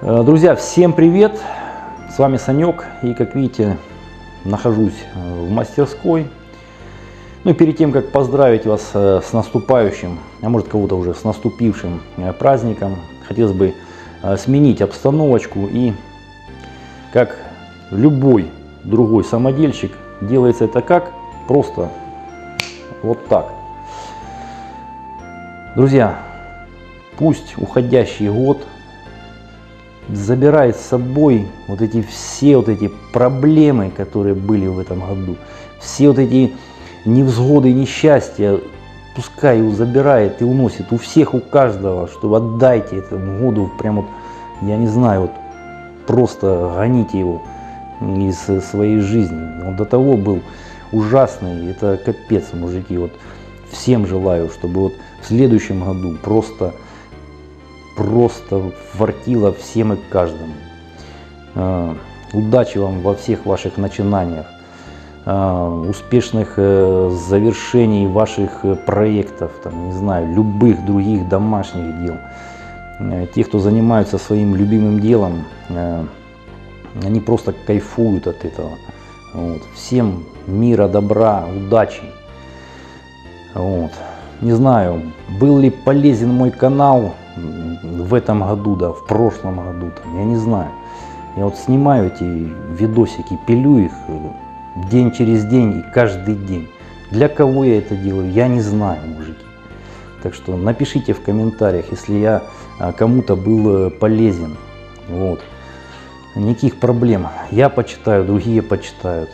Э, Друзья, всем привет! С вами Санек и как видите нахожусь э, в мастерской. Ну и перед тем как поздравить вас э, с наступающим, а может кого-то уже с наступившим праздником, хотелось бы сменить обстановочку и как любой другой самодельщик делается это как? Просто вот так. Друзья, пусть уходящий год забирает с собой вот эти все вот эти проблемы, которые были в этом году, все вот эти невзгоды несчастья, пускай его забирает и уносит у всех, у каждого, что отдайте этому году, прям вот, я не знаю, вот просто гоните его из своей жизни. Он до того был ужасный, это капец, мужики, вот всем желаю, чтобы вот в следующем году просто просто фартило всем и каждому. Э, Удачи вам во всех ваших начинаниях, э, успешных э, завершений ваших э, проектов, там, не знаю, любых других домашних дел. Э, Те, кто занимаются своим любимым делом, они просто кайфуют от этого. Вот. Всем мира, добра, удачи. Вот. Не знаю, был ли полезен мой канал в этом году, да, в прошлом году, там, я не знаю. Я вот снимаю эти видосики, пилю их э, день через день и каждый день. Для кого я это делаю, я не знаю, мужики. Так что напишите в комментариях, если я а, кому-то был э, полезен. Вот. Никаких проблем. Я почитаю, другие почитают.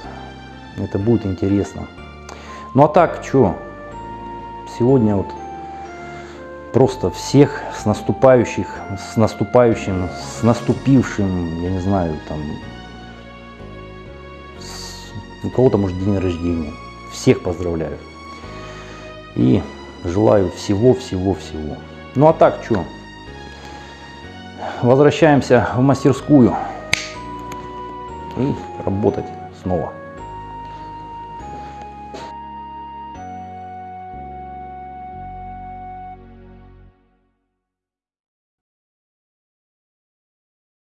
Это будет интересно. Ну а так, что? Сегодня вот просто всех с наступающих, с наступающим, с наступившим, я не знаю, там, с- у кого-то может день рождения. Всех поздравляю. И желаю всего-всего-всего. Ну а так, что? Возвращаемся в мастерскую и работать снова.